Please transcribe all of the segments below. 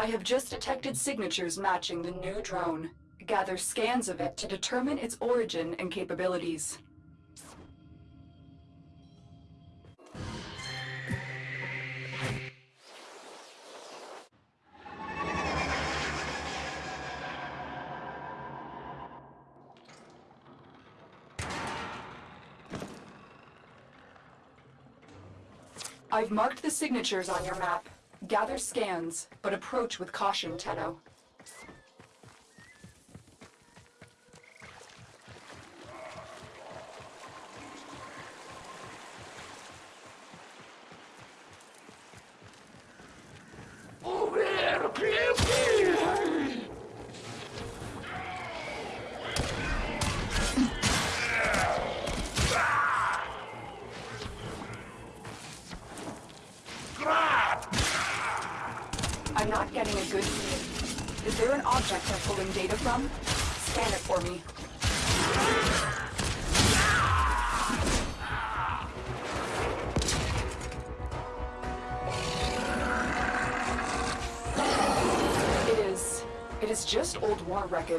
I have just detected signatures matching the new drone. Gather scans of it to determine its origin and capabilities. I've marked the signatures on your map. Gather scans, but approach with caution, Tenno.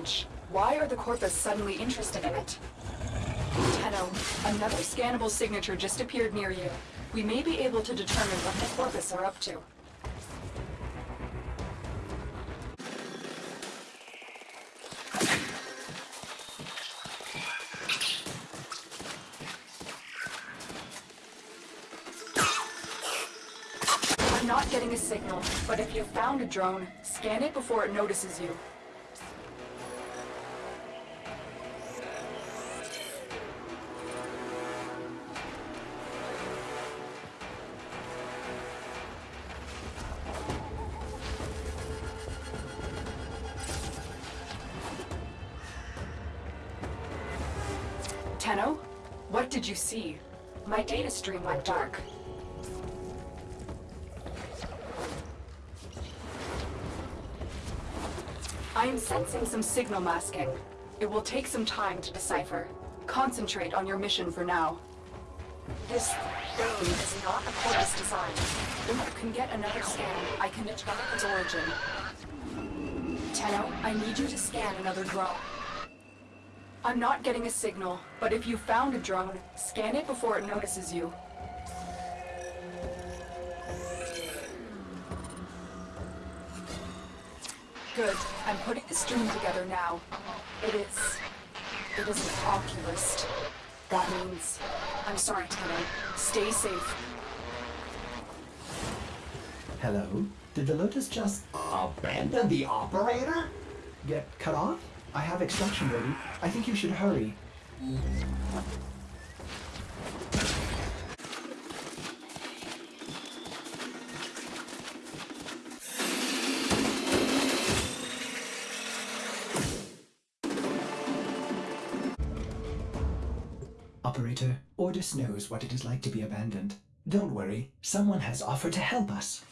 Why are the Corpus suddenly interested in it? Tenno, another scannable signature just appeared near you. We may be able to determine what the Corpus are up to. I'm not getting a signal, but if you found a drone, scan it before it notices you. Did you see? My data stream went dark. I am sensing some signal masking. It will take some time to decipher. Concentrate on your mission for now. This drone is not a Corpus design. If you can get another scan, I can determine its origin. Tenno, I need you to scan another drone. I'm not getting a signal, but if you found a drone, scan it before it notices you. Good. I'm putting the stream together now. It is... It is an Oculyst. That means... I'm sorry, Tenno. Stay safe. Hello? Did the Lotus just abandon the operator? Get cut off? I have extraction ready. I think you should hurry. Operator, Ordis knows what it is like to be abandoned. Don't worry, someone has offered to help us.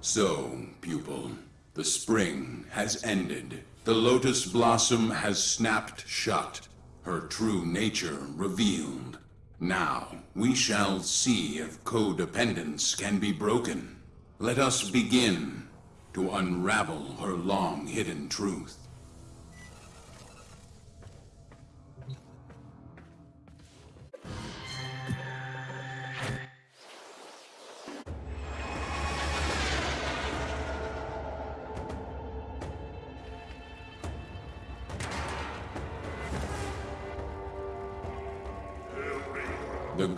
So, pupil, the spring has ended. The lotus blossom has snapped shut, her true nature revealed. Now, we shall see if codependence can be broken. Let us begin to unravel her long-hidden truth.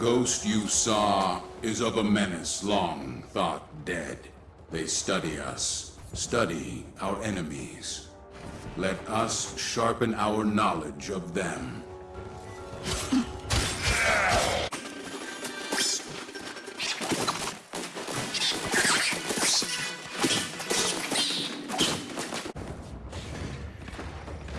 Ghost you saw is of a menace long thought dead. They study us, study our enemies. Let us sharpen our knowledge of them.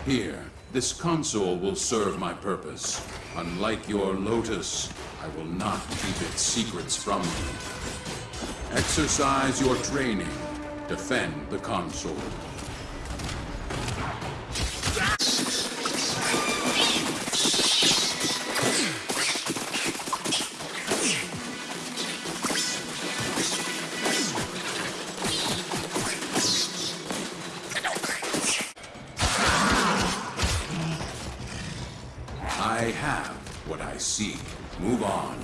Here, this console will serve my purpose. Unlike your Lotus, I will not keep its secrets from you. Exercise your training. Defend the console. I have what I seek. Move on.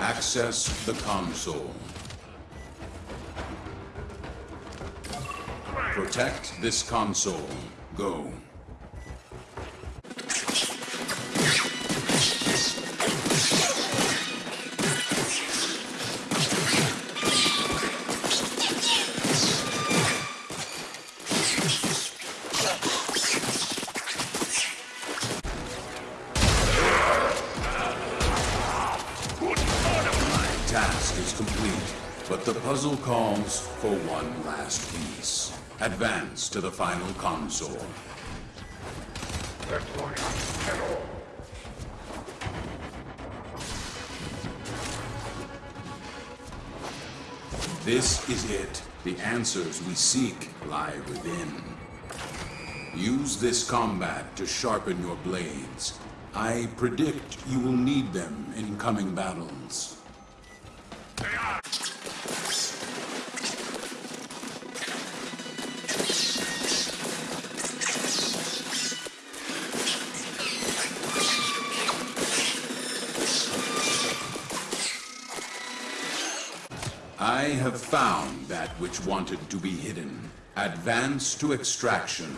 Access the console. Protect this console. Go. But the puzzle calls for one last piece. Advance to the final console. This is it. The answers we seek lie within. Use this combat to sharpen your blades. I predict you will need them in coming battles. I have found that which wanted to be hidden. Advance to extraction.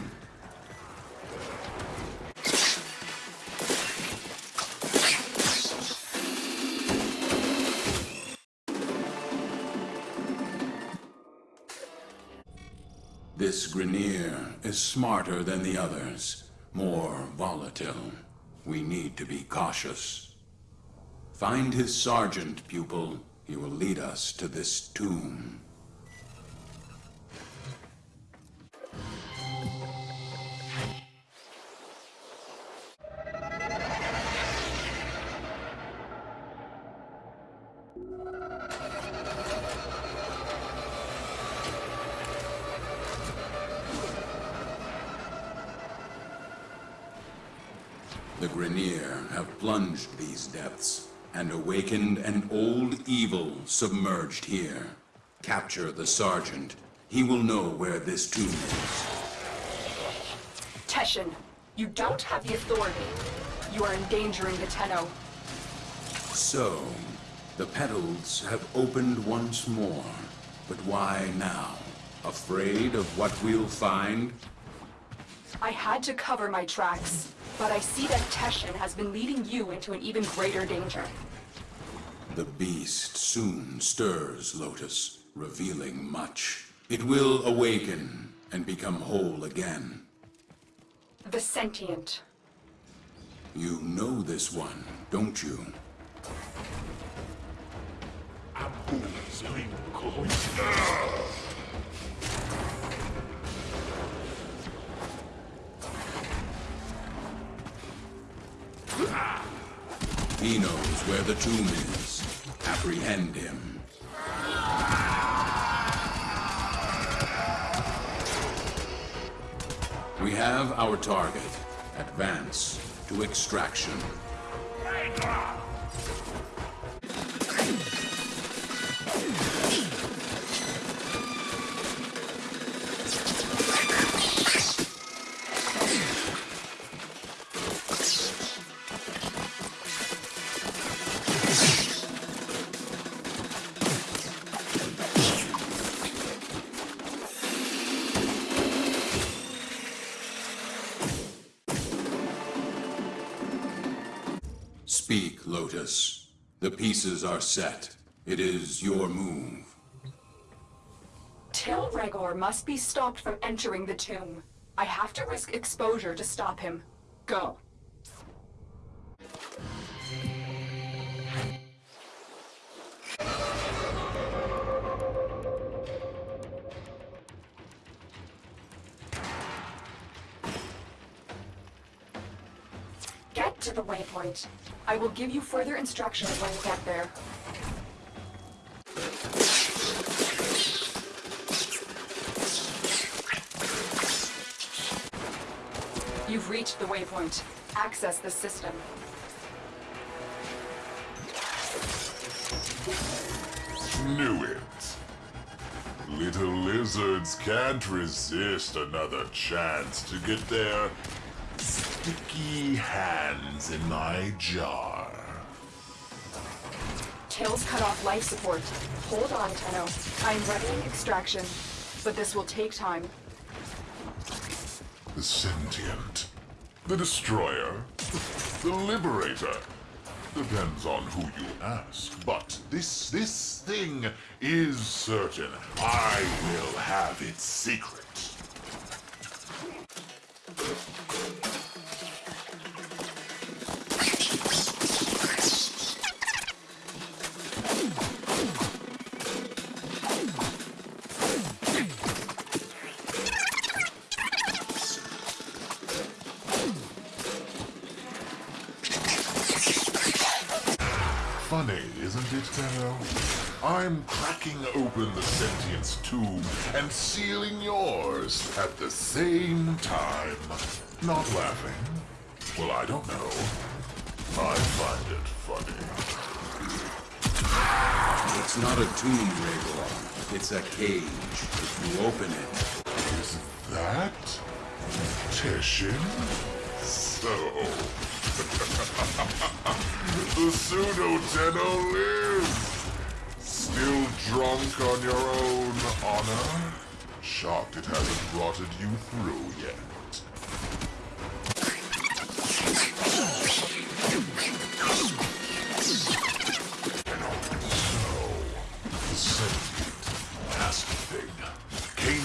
This Grineer is smarter than the others, more volatile. We need to be cautious. Find his sergeant, pupil. He will lead us to this tomb. The Grineer have plunged these depths and awakened an old evil submerged here. Capture the Sergeant. He will know where this tomb is. Teshin, you don't have the authority. You are endangering the Tenno. So, the petals have opened once more. But why now? Afraid of what we'll find? I had to cover my tracks, but I see that Teshin has been leading you into an even greater danger. The beast soon stirs, Lotus, revealing much. It will awaken and become whole again. The sentient. You know this one, don't you? He knows where the tomb is. Apprehend him. We have our target. Advance to extraction. Pieces are set. It is your move. Tyl Regor must be stopped from entering the tomb. I have to risk exposure to stop him. Go. The waypoint. I will give you further instructions when you get there. You've reached the waypoint. Access the system. Knew it. Little lizards can't resist another chance to get their sticky hands in my jar. Tails cut off life support. Hold on, Tenno. I'm readying extraction, but this will take time. The sentient. The destroyer. The liberator. Depends on who you ask. But this, this thing is certain. I will have its secret. Cracking open the sentient's tomb and sealing yours at the same time. Not laughing? Well, I don't know. I find it funny. It's not a tomb, Regor. It's a cage. If you open it, Is that Teshin? So, the pseudo Tenno lives. Still drunk on your own honor? Shocked it hasn't rotted you through yet.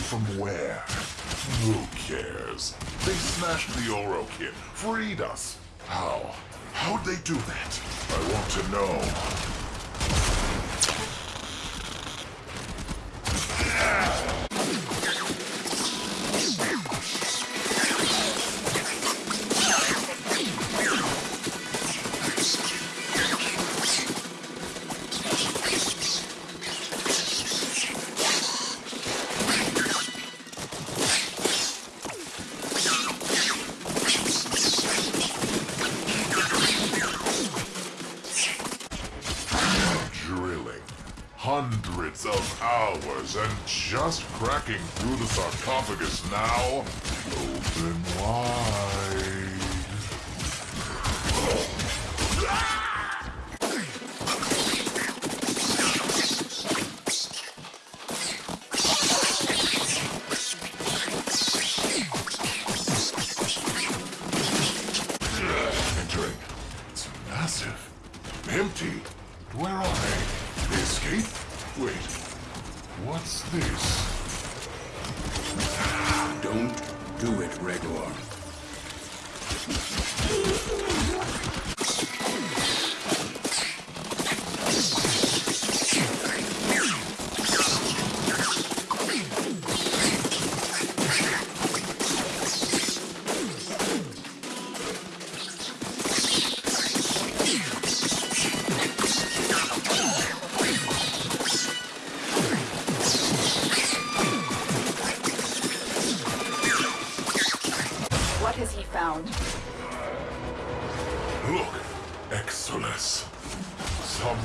From where? Who cares? They smashed the Oro Kid, freed us. How? How'd they do that? I want to know. Drilling. Just through the sarcophagus now. Open wide. Entering. It's massive. Empty. Where are? They escape? Wait. What's this? Found? Look, Exodus. Some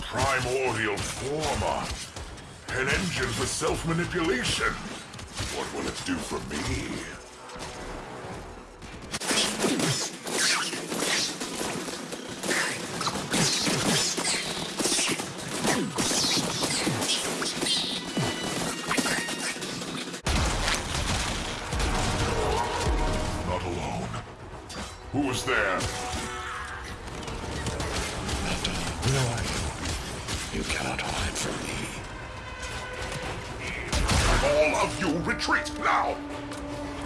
primordial former. An engine for self-manipulation. What will it do for me? All of you retreat now!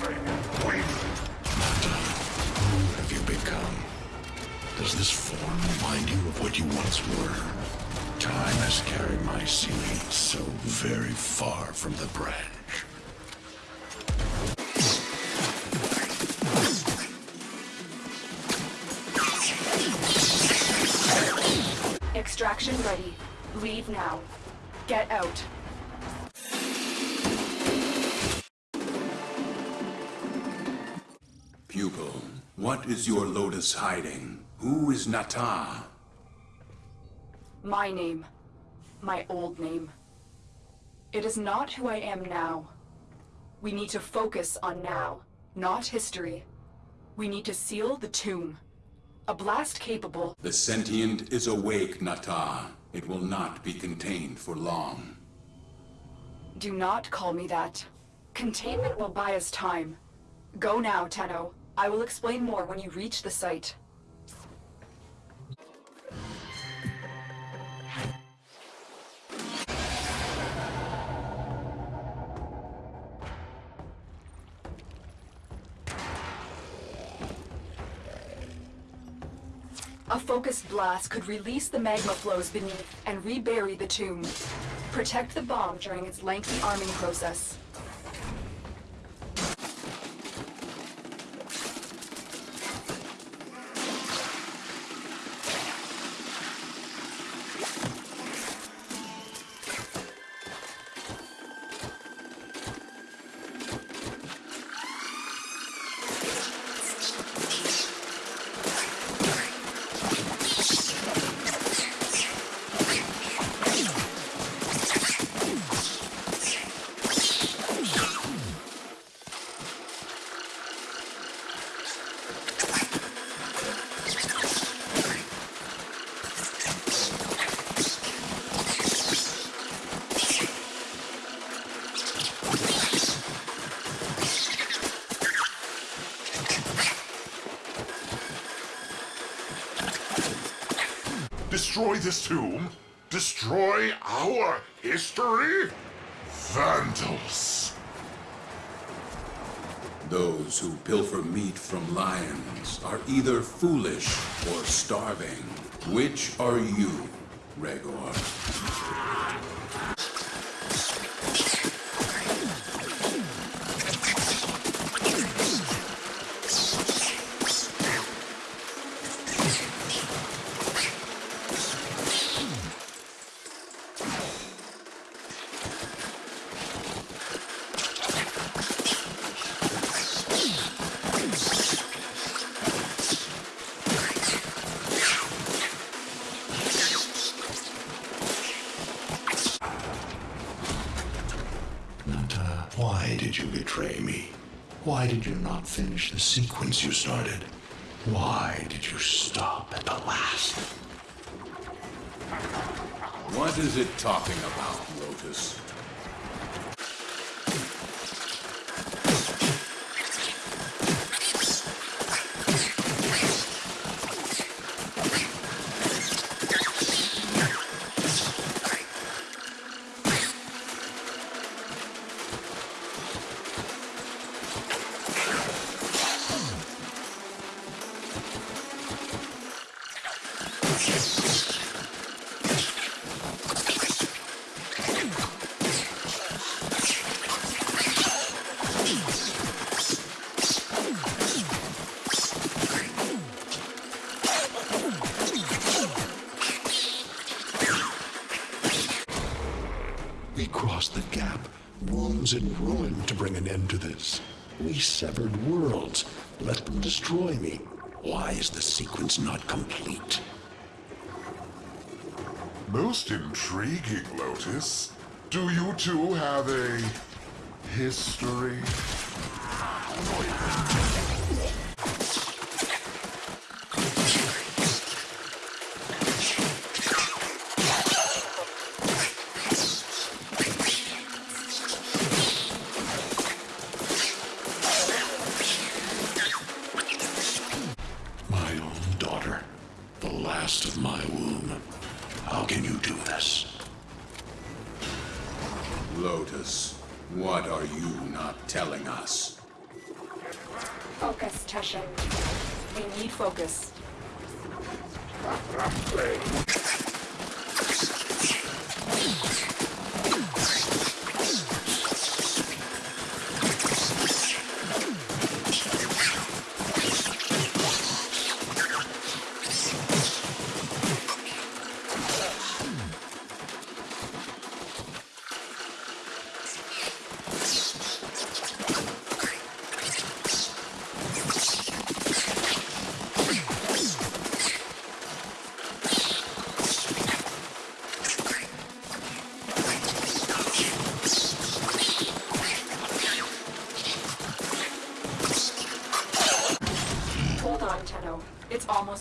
Wait. Who have you become? Does this form remind you of what you once were? Time has carried my sealing so very far from the branch. Extraction ready. Leave now. Get out. What is your lotus hiding? Who is Natah? My name. My old name. It is not who I am now. We need to focus on now, not history. We need to seal the tomb. A blast capable. The sentient is awake, Natah. It will not be contained for long. Do not call me that. Containment will buy us time. Go now, Tenno. I will explain more when you reach the site. A focused blast could release the magma flows beneath and rebury the tomb. Protect the bomb during its lengthy arming process. Destroy this tomb? Destroy our history? Vandals! Those who pilfer meat from lions are either foolish or starving. Which are you, Regor? Natah, why did you betray me? Why did you finish the sequence you started? Why did you stop at the last? What is it talking about, Lotus? Ruin to bring an end to this. We severed worlds, let them destroy me. Why is the sequence not complete? Most intriguing, Lotus. Do you two have a history? What are you not telling us? Focus, Teshin. We need focus.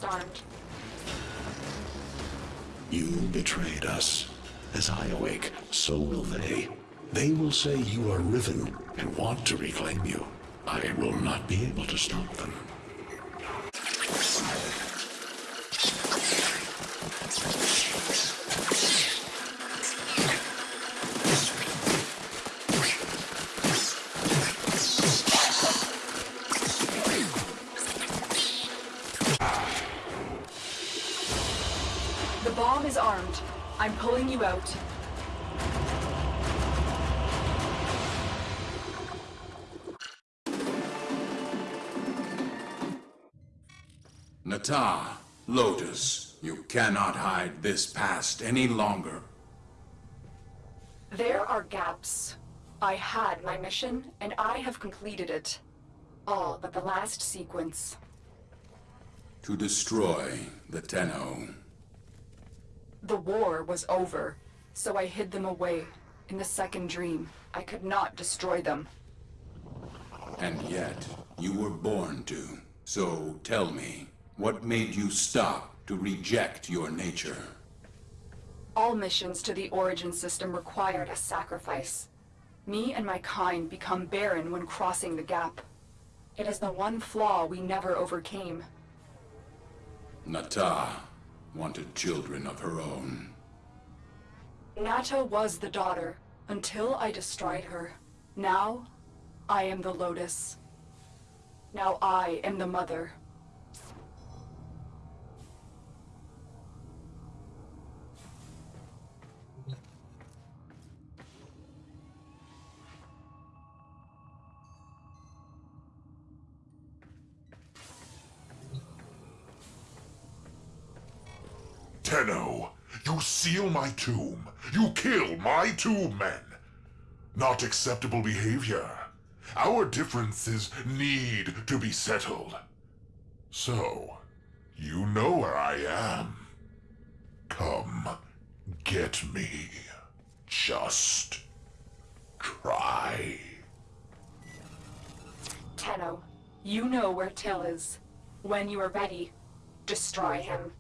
It's almost armed. You betrayed us. As I awake, so will they. They will say you are Riven and want to reclaim you. I will not be able to stop them. I'm pulling you out. Natah, Lotus, you cannot hide this past any longer. There are gaps. I had my mission, and I have completed it. All but the last sequence. To destroy the Tenno. The war was over, so I hid them away. In the second dream, I could not destroy them. And yet, you were born to. So tell me, what made you stop to reject your nature? All missions to the Origin system required a sacrifice. Me and my kind become barren when crossing the gap. It is the one flaw we never overcame. Natah wanted children of her own. Natah was the daughter, until I destroyed her. Now, I am the Lotus. Now I am the mother. Tenno, you seal my tomb. You kill my two men. Not acceptable behavior. Our differences need to be settled. So, you know where I am. Come, get me. Just try. Tenno, you know where Tyl is. When you are ready, destroy him.